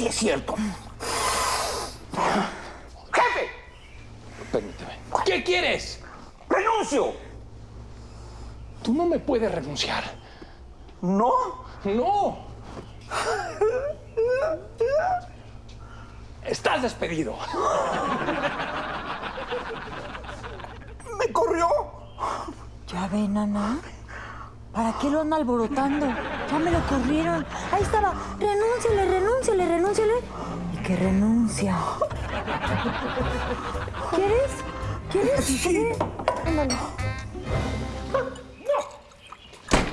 sí es cierto. ¡Jefe! Permíteme. ¿Qué quieres? ¡Renuncio! Tú no me puedes renunciar. ¿No? No. Estás despedido. ¿Me corrió? Ya ve, nana. ¿Para qué lo anda alborotando? Ya me lo corrieron. Ahí estaba. Renúnciale, renúnciale, renúnciale. Y que renuncia. ¿Quieres? ¿Quieres? Sí. Ándale.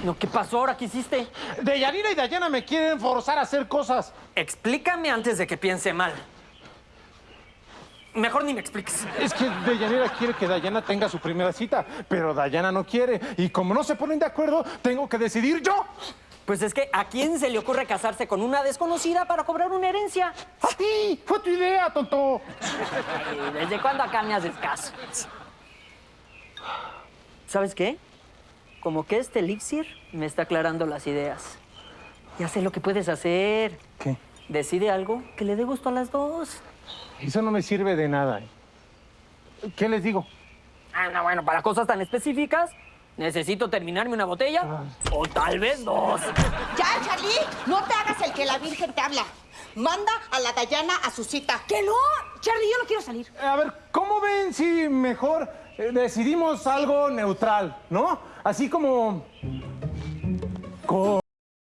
No, ¿qué pasó ahora? ¿Qué hiciste? Deyanira y Dayana me quieren forzar a hacer cosas. Explícame antes de que piense mal. Mejor ni me expliques. Es que Deyanira quiere que Dayana tenga su primera cita, pero Dayana no quiere. Y como no se ponen de acuerdo, tengo que decidir yo. Pues es que, ¿a quién se le ocurre casarse con una desconocida para cobrar una herencia? ¡A ti! ¡Fue tu idea, tonto! Ay, ¿Desde cuándo acá me haces caso? ¿Sabes qué? Como que este elixir me está aclarando las ideas. Ya sé lo que puedes hacer. ¿Qué? Decide algo que le dé gusto a las dos. Eso no me sirve de nada. ¿Qué les digo? Ah, no, bueno, para cosas tan específicas, necesito terminarme una botella o tal vez dos. Ya, Charlie, no te hagas el que la Virgen te habla. Manda a la Dayana a su cita. ¡Que no! Charlie, yo no quiero salir. A ver, ¿cómo ven si mejor eh, decidimos algo neutral, no? Así como... co-